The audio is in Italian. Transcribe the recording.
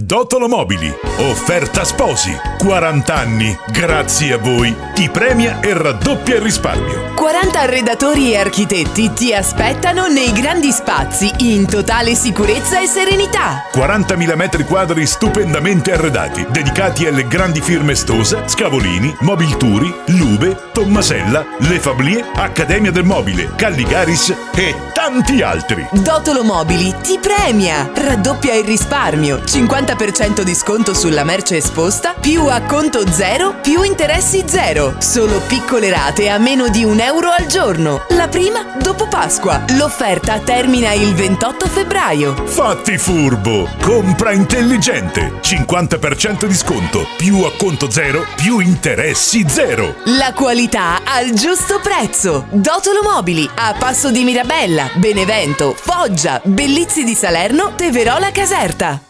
Dotolo Mobili, offerta sposi, 40 anni, grazie a voi, ti premia e raddoppia il risparmio. 40 arredatori e architetti ti aspettano nei grandi spazi in totale sicurezza e serenità. 40.000 metri quadri stupendamente arredati, dedicati alle grandi firme Stosa, Scavolini, Mobilturi, Lube, Tommasella, Le Fablie, Accademia del Mobile, Calligaris e tanti altri. Dotolo Mobili ti premia, raddoppia il risparmio, 50% di sconto sulla merce esposta, più acconto zero, più interessi zero. Solo piccole rate a meno di un euro al giorno. La prima dopo Pasqua. L'offerta termina il 28 febbraio. Fatti furbo! Compra intelligente! 50% di sconto, più acconto zero, più interessi zero! La qualità al giusto prezzo. Dotolo Mobili a Passo di Mirabella, Benevento, Foggia, Bellizzi di Salerno, Teverola Caserta.